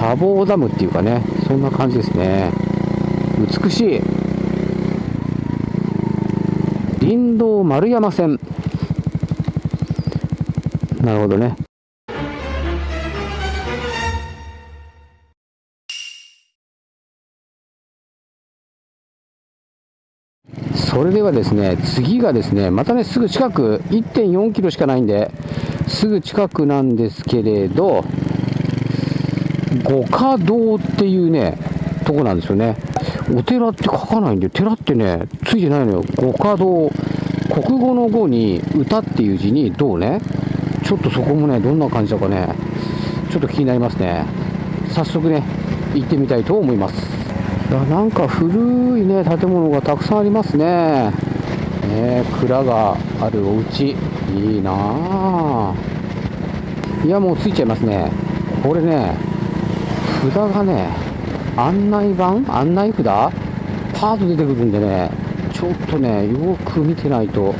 砂防ダムっていうかねそんな感じですね。美しい。林道丸山線。なるほどね。それではですね次がですねまたねすぐ近く1.4キロしかないんですぐ近くなんですけれど五花堂っていうねとこなんですよね。お寺って書かないんで寺ってねついてないのよ。五花堂。国語の語に歌っていう字にどうね。ちょっとそこもねどんな感じだかねちょっと気になりますね。早速ね行ってみたいと思います。いやなんか古いね建物がたくさんありますね。ね蔵があるお家。いいなあいやもうついちゃいますね。これね札がね案内板案内札パーッと出てくるんでねちょっとねよく見てないと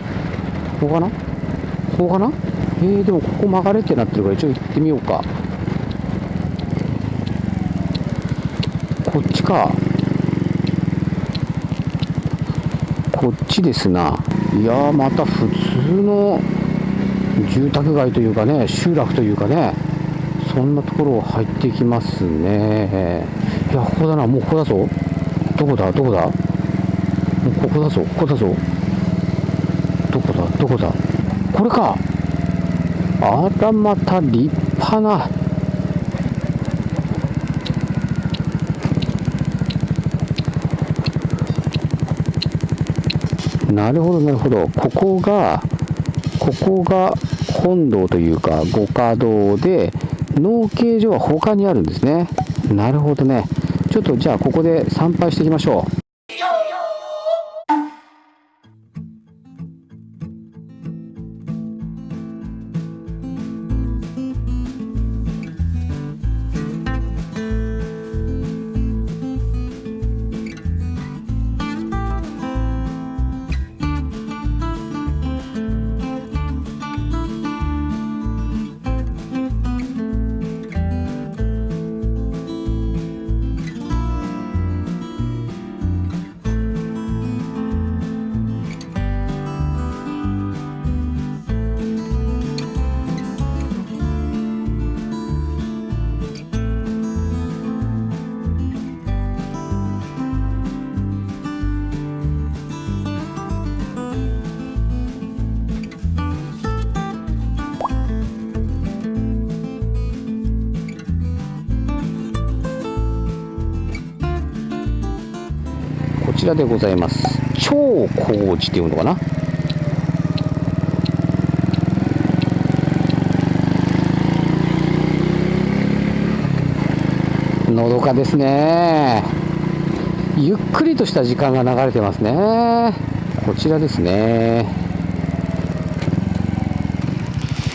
ここかなここかなえー、でもここ曲がれってなってるから一応行ってみようかこっちかこっちですないやーまた普通の住宅街というかね集落というかねそんなところ入ってきますね。いやここだな。もうここだぞ。どこだ？どこだ？もうここだぞ。ここだぞ。どこだ？どこだ？これか。あらまた立派な。なるほどなるほど。ここがここが本堂というか五花堂で農系所は他にあるんですね。なるほどね。ちょっとじゃあここで参拝していきましょう。ちらでございます。超工事っていうのかな？のどかですね。ゆっくりとした時間が流れてますね。こちらですね。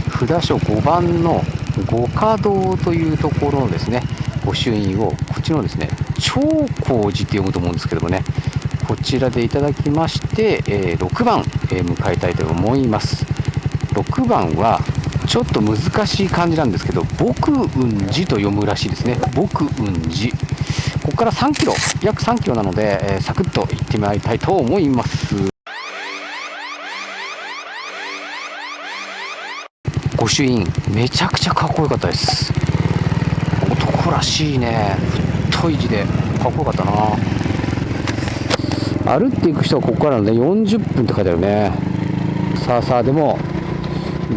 札所5番の五花堂というところのですね御朱印をこっちのですね超工事って読むと思うんですけどもねこちらでいただきまして、えー6番、えー迎えたいと思います。6番はちょっと難しい漢字なんですけど「僕雲寺」と読むらしいですね。僕雲寺。ここから3キロ約3キロなので、えーサクッと行ってまいりたいと思います。御朱印めちゃくちゃかっこよかったです。男らしいね。太い字でかっこよかったな。歩っていく人はここからね40分って書いてあるね。さあさあでも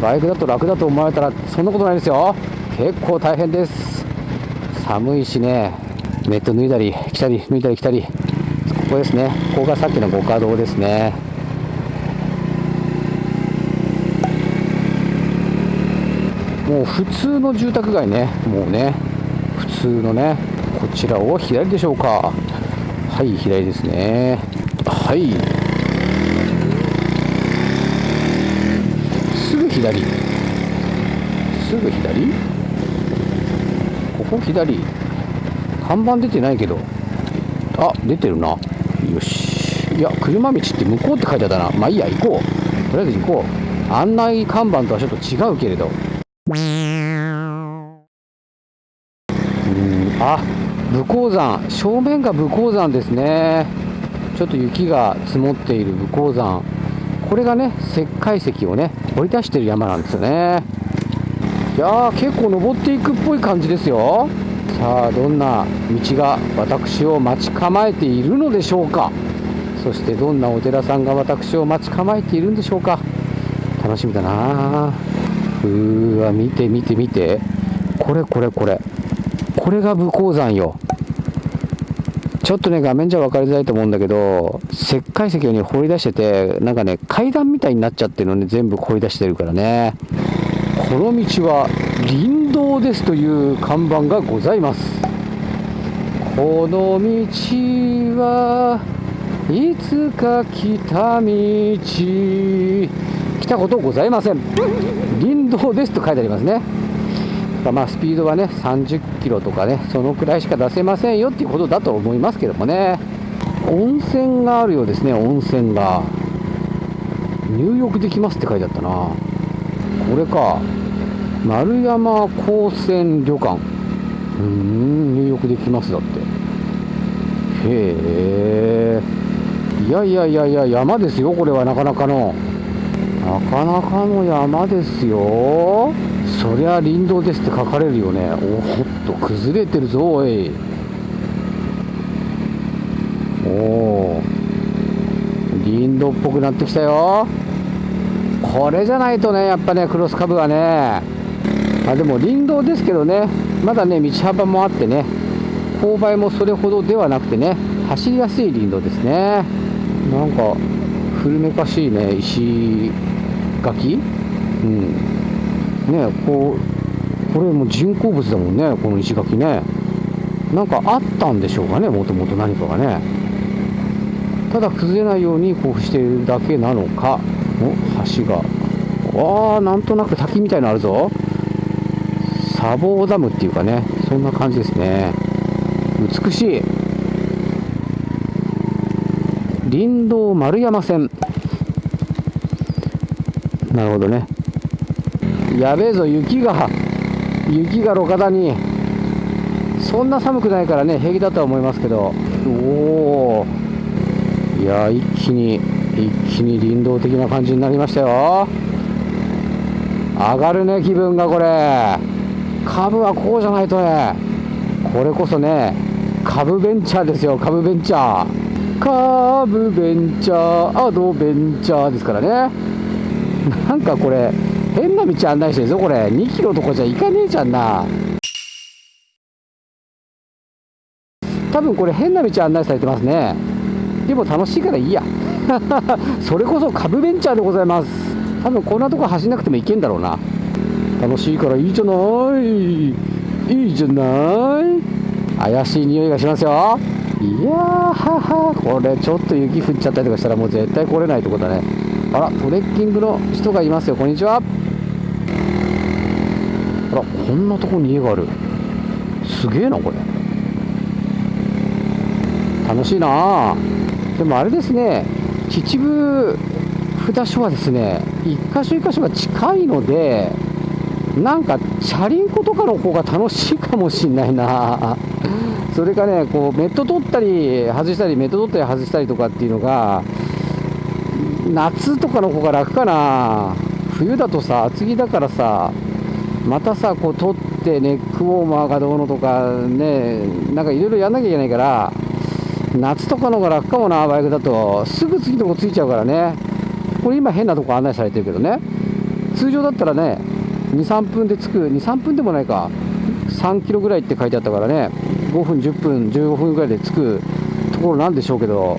バイクだと楽だと思われたらそんなことないですよ。結構大変です。寒いしねネット脱いだり着たり脱いだり着たり。ここですね。ここがさっきの五花堂ですね。もう普通の住宅街ね。もうね普通のねこちらを左でしょうか。はい左ですね。はい。すぐ左。すぐ左？ここ左。看板出てないけど。あ出てるな。よし。いや車道って向こうって書いてあったな。まあいいや行こう。とりあえず行こう。案内看板とはちょっと違うけれど。うんあ武甲山。正面が武甲山ですね。ちょっと雪が積もっている武甲山。これがね石灰石をね掘り出してる山なんですよね。いやー結構登っていくっぽい感じですよ。さあどんな道が私を待ち構えているのでしょうか。そしてどんなお寺さんが私を待ち構えているんでしょうか。楽しみだな。うーわ見て見て見て。これこれこれ。これが武甲山よ。ちょっとね画面じゃ分かりづらいと思うんだけど石灰石をね掘り出しててなんかね階段みたいになっちゃってるのね全部掘り出してるからね。この道は林道ですという看板がございます。この道はいつか来た道。来たことございません。林道ですと書いてありますね。まあスピードはね30キロとかねそのくらいしか出せませんよっていうことだと思いますけどもね。温泉があるようですね温泉が。入浴できますって書いてあったな。これか。丸山高専旅館。うん入浴できますだって。へえいやいやいやいや山ですよこれは。なかなかの。なかなかの山ですよ。そりゃ林道ですって書かれるよね。おっと崩れてるぞおい。おお林道っぽくなってきたよ。これじゃないとねやっぱねクロスカブはね。あでも林道ですけどね。まだね道幅もあってね。勾配もそれほどではなくてね。走りやすい林道ですね。なんか古めかしいね石垣？うん。ねこうこれも人工物だもんねこの石垣ね。なんかあったんでしょうかねもともと何かがね。ただ崩れないようにこうしているだけなのかお橋が。ああなんとなく滝みたいのあるぞ。砂防ダムっていうかねそんな感じですね。美しい。林道丸山線。なるほどね。やべえぞ雪が。雪が路肩に。そんな寒くないからね平気だとは思いますけど。おおいや一気に一気に林道的な感じになりましたよ。上がるね気分がこれ。株はこうじゃないとね。これこそね株ベンチャーですよ株ベンチャー。株ベンチャーアドベンチャーですからね。なんかこれ変な道案内してるぞこれ。2キロとかじゃ行かねえじゃんな。多分これ変な道案内されてますね。でも楽しいからいいや。それこそ株ベンチャーでございます。多分こんなとこ走んなくても行けんだろうな。楽しいからいいじゃない。いいじゃない。怪しい匂いがしますよ。いやーはは。これちょっと雪降っちゃったりとかしたらもう絶対来れないってことだね。あらトレッキングの人がいますよ。こんにちは。こんなとこに家がある。すげえなこれ。楽しいな。でもあれですね。秩父札所はですね一箇所一箇所が近いのでなんかチャリンコとかの方が楽しいかもしんないな。それかねこうメット取ったり外したりメット取ったり外したりとかっていうのが夏とかの方が楽かな。冬だとさ厚着だからさまたさこう取ってネックウォーマーがどうのとかねなんかいろいろやんなきゃいけないから夏とかの方が楽かもなバイクだと。すぐ次のとこついちゃうからね。これ今変なとこ案内されてるけどね。通常だったらね23分で着く。23分でもないか。3キロぐらいって書いてあったからね。5分10分15分ぐらいで着く。ところなんでしょうけど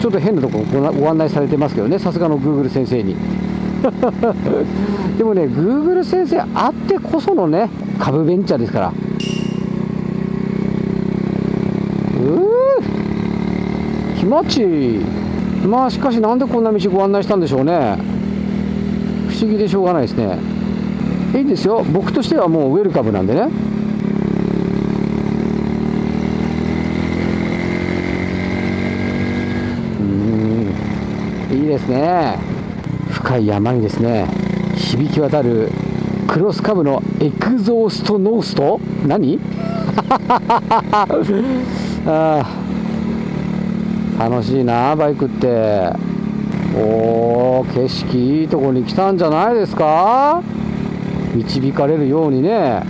ちょっと変なとこごご案内されてますけどね。さすがの Google 先生に。でもね Google 先生あってこそのね株ベンチャーですから。うー気持ちいい。まあしかしなんでこんな道ご案内したんでしょうね。不思議でしょうがないですね。いいですよ。僕としてはもうウェルカムなんでね。うんいいですね。深い山にですね響き渡るクロスカブのエクゾーストノースト？何？あ楽しいなバイクって。おお景色いいとこに来たんじゃないですか？導かれるようにね。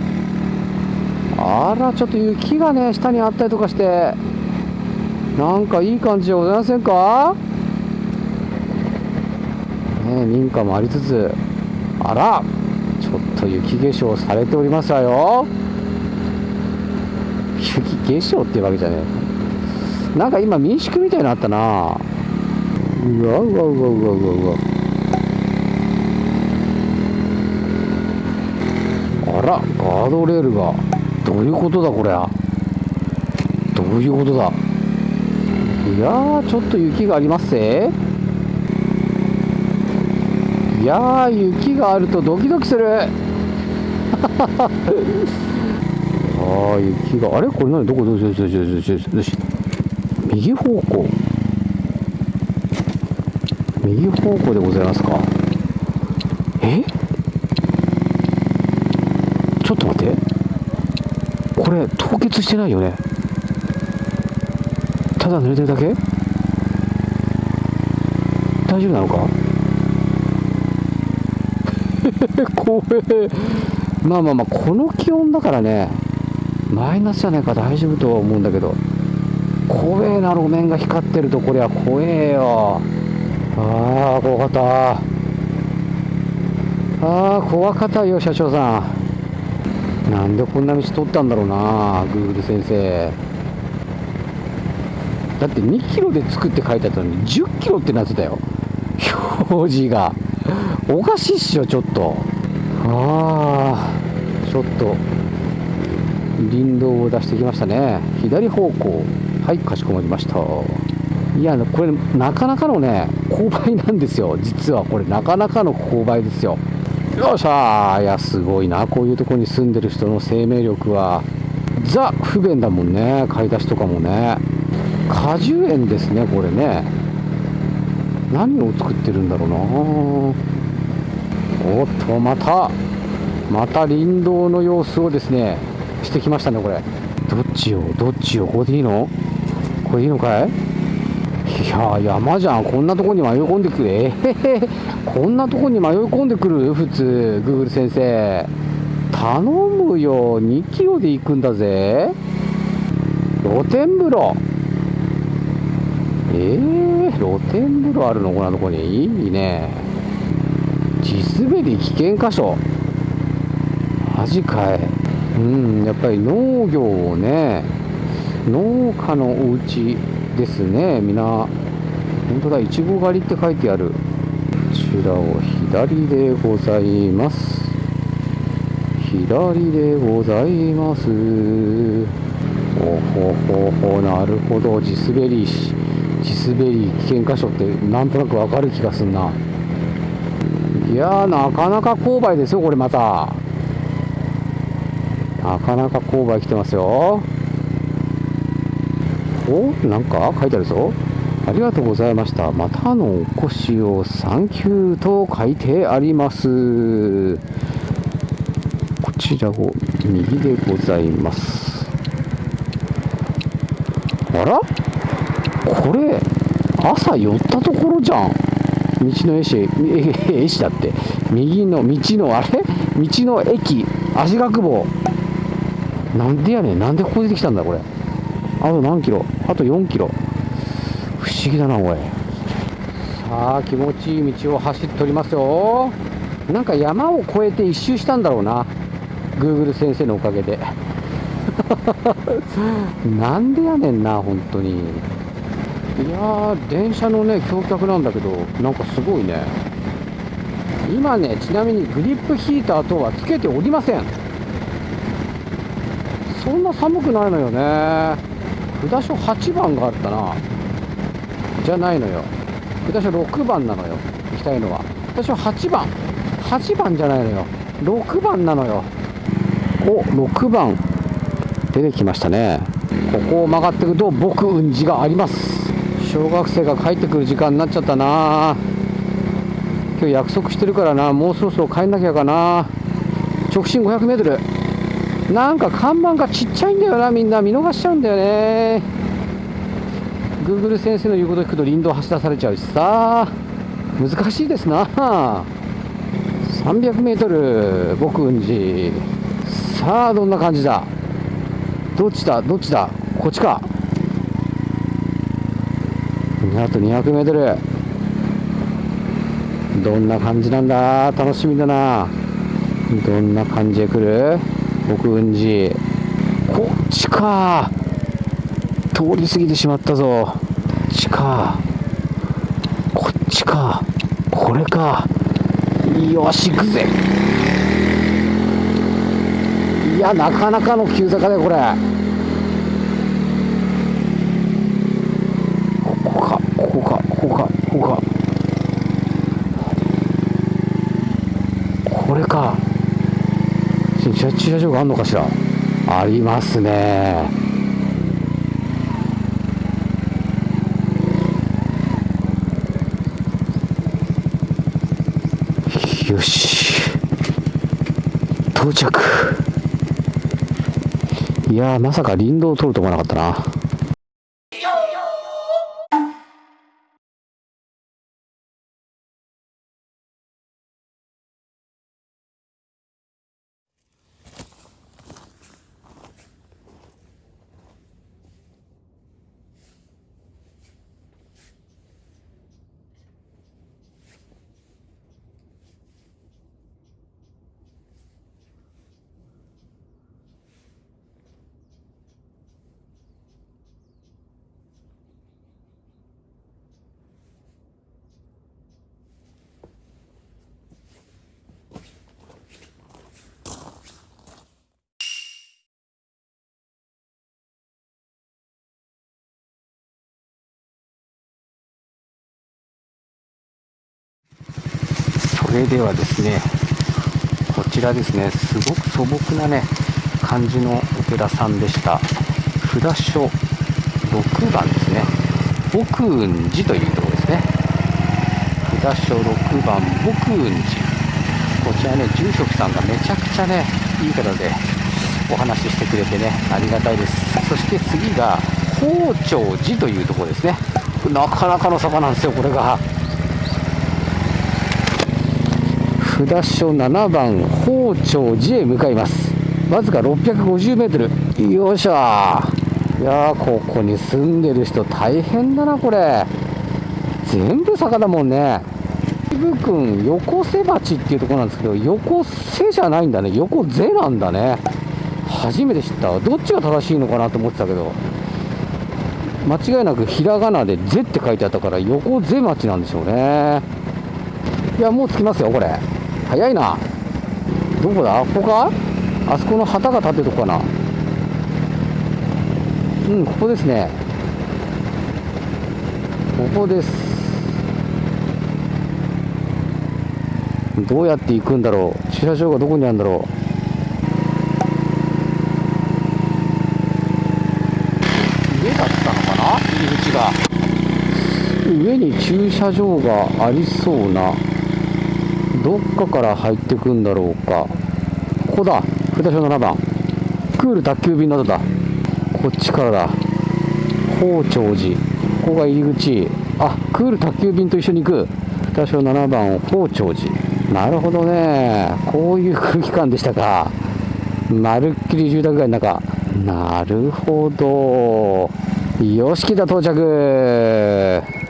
あらちょっと雪がね下にあったりとかして。なんかいい感じじゃございませんか？ね民家もありつつあらちょっと雪化粧されておりますわよ。雪化粧っていうわけじゃねえ。なんか今民宿みたいになったな。うわうわうわうわうわうわ。あらガードレールが。どういうことだこれどういうことだ。いやちょっと雪がありますぜ。いやー雪があるとドキドキする。ああ雪が。あれ？これ何？どこ？どうしようどうしようどうしようどうしよう右方向右方向でございますかえちょっと待ってこ？れ凍結してないよねただ濡れてるだけ大丈夫なのか 怖え。まあまあまあこの気温だからねマイナスじゃないか大丈夫とは思うんだけど。怖えな路面が光ってるとこれは怖えよ。ああ怖かった。ああ怖かったよ社長さん。なんでこんな道取ったんだろうなグーグル先生。だって2キロで作って書いてあったのに10キロってなってたよ。表示が。おかしいっしょちょっと。ああちょっと林道を出してきましたね。左方向。はいかしこまりました。いやこれなかなかのね勾配なんですよ。実はこれなかなかの勾配ですよ。よっしゃー。いやすごいな。こういうとこに住んでる人の生命力は。ザ不便だもんね。買い出しとかもね。果樹園ですねこれね。何を作ってるんだろうな。おっとまたまた林道の様子をですねしてきましたねこれ。どっちよどっちよここでいいの？これいいのかい？いや山じゃん。こんなとこに迷い込んでくる。えへへこんなとこに迷い込んでくる？普通グーグル先生。頼むよ。2キロで行くんだぜ。露天風呂。えー、露天風呂あるのこんなとこにいいね。地滑り危険箇所。マジかい。うんやっぱり農業をね農家のお家ですね。みんな本当だいちご狩りって書いてある。こちらを左でございます。左でございます。おほほほなるほど。地滑り地滑り危険箇所ってなんとなくわかる気がすんな。いやなかなか勾配ですよこれまた。なかなか勾配来てますよ。おなんか書いてあるぞ。ありがとうございました。またのお越しをサンキューと書いてあります。こちらを右でございます。あら？これ朝寄ったところじゃん。道の絵師絵師だって。右の道のあれ？道の駅。足学坊。なんでやねん。なんでここ出てきたんだこれ。あと何キロ？あと4キロ。不思議だなおい。さあ気持ちいい道を走っておりますよ。なんか山を越えて一周したんだろうな。Google 先生のおかげで。なんでやねんな本当に。いやー電車のね橋脚なんだけどなんかすごいね。今ねちなみにグリップヒーター等はつけておりません。そんな寒くないのよね。札所8番があったな。じゃないのよ。札所6番なのよ。行きたいのは。札所8番。8番じゃないのよ。6番なのよ。お6番。出てきましたね。ここを曲がっていくと僕うんじがあります。小学生が帰ってくる時間になっちゃったな。今日約束してるからな。もうそろそろ帰んなきゃかな。直進 500m なんか看板がちっちゃいんだよな。みんな見逃しちゃうんだよね。Google 先生の言うこと聞くと林道走らされちゃうしさ。難しいですな。300m 僕雲寺さあどんな感じだ？どっちだ？どっちだ？こっちか。あと 200m どんな感じなんだ？楽しみだな。どんな感じで来る？僕雲寺。こっちか。通り過ぎてしまったぞ。こっちか。こっちか。これか。よし行くぜ。いやなかなかの急坂だよこれここかここかここかここかこれか駐車場があるのかしら？ありますね。よし。到着。いやまさか林道を通ると思わなかったな。それではですねこちらですねすごく素朴なね感じのお寺さんでした。札所6番ですね。牧雲寺というところですね。札所6番牧雲寺。こちらね住職さんがめちゃくちゃねいい方でお話ししてくれてねありがたいです。そして次が宝長寺というところですね。なかなかの坂なんですよこれが。札所7番宝長寺へ向かいます。わずか 650m よいしょいやここに住んでる人大変だなこれ。全部坂だもんね。部君横瀬町っていうところなんですけど横瀬じゃないんだね。横瀬なんだね。初めて知った。どっちが正しいのかなと思ってたけど。間違いなくひらがなで「ぜ」って書いてあったから横瀬町なんでしょうね。いやもう着きますよこれ。早いな。どこだ？ここか？あそこの旗が立ってるとこかな。うんここですね。ここです。どうやって行くんだろう？駐車場がどこにあるんだろう？上だったのかな？入り口が。上に駐車場がありそうな。どっかから入ってくんだろうか。ここだ。札所7番。クール宅急便などだ。こっちからだ。宝長寺。ここが入り口。あクール宅急便と一緒に行く。札所7番宝長寺。なるほどね。こういう空気感でしたか。まるっきり住宅街の中。なるほど。よし来た到着。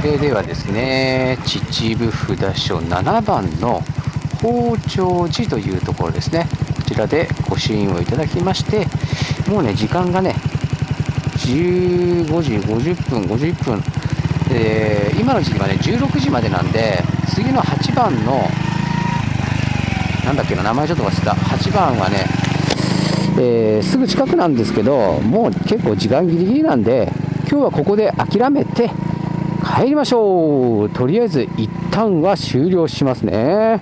それではですね秩父札所7番の宝長寺というところですね。こちらでご支援をいただきましてもうね時間がね15時50分51分。で今の時期はね16時までなんで次の8番のなんだっけな名前ちょっと忘れた。8番はね、えー、すぐ近くなんですけどもう結構時間ギリギリなんで今日はここで諦めて帰りましょう。とりあえず一旦は終了しますね。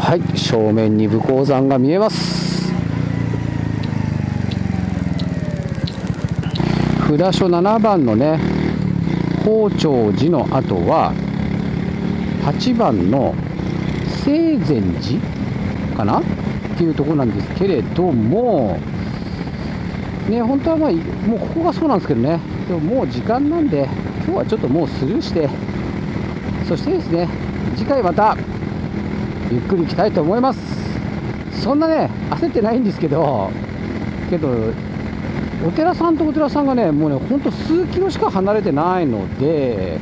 はい。正面に武甲山が見えます。札所7番のね宝長寺の後は8番の清禅寺かな？っていうところなんですけれども。ね本当はまあもうここがそうなんですけどね。でももう時間なんで今日はちょっともうスルーしてそしてですね次回またゆっくり行きたいと思います。そんなね焦ってないんですけどけどお寺さんとお寺さんがねもうねほんと数キロしか離れてないので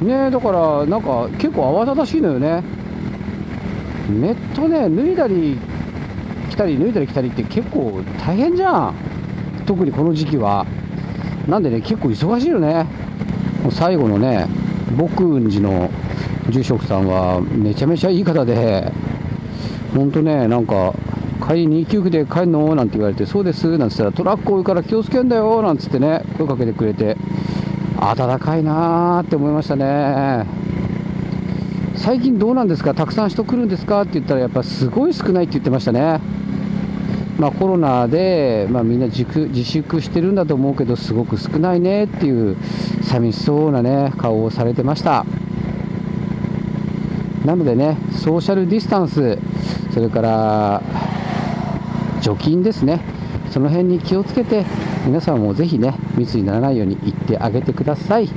ねだからなんか結構慌ただしいのよね。ネットね脱いだり来たり脱いだり来たりって結構大変じゃん。特にこの時期は。なんでね結構忙しいよね。もう最後のね僕ん寺の住職さんはめちゃめちゃいい方でほんとねなんか帰り2級で帰るの？なんて言われてそうですなんて言ったらトラック多いから気をつけんだよなんつってね声かけてくれて暖かいなーって思いましたね。最近どうなんですか？たくさん人来るんですか？って言ったらやっぱすごい少ないって言ってましたね。まあ、コロナで、まあ、みんな自自粛してるんだと思うけどすごく少ないねっていう寂しそうな、ね、顔をされてました。なのでねソーシャルディスタンスそれから除菌ですね。その辺に気をつけて皆さんもぜひね密にならないように言ってあげてください。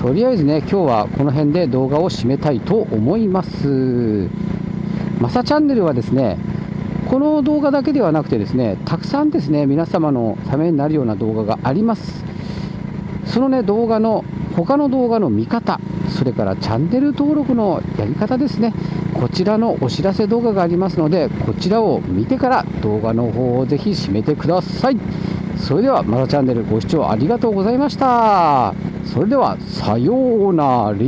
とりあえずね今日はこの辺で動画を締めたいと思います。マサチャンネルはですねこの動画だけではなくてですねたくさんですね皆様のためになるような動画があります。そのね動画の他の動画の見方それからチャンネル登録のやり方ですねこちらのお知らせ動画がありますのでこちらを見てから動画の方をぜひ締めてください。それではまだチャンネルご視聴ありがとうございました。それではさようなら。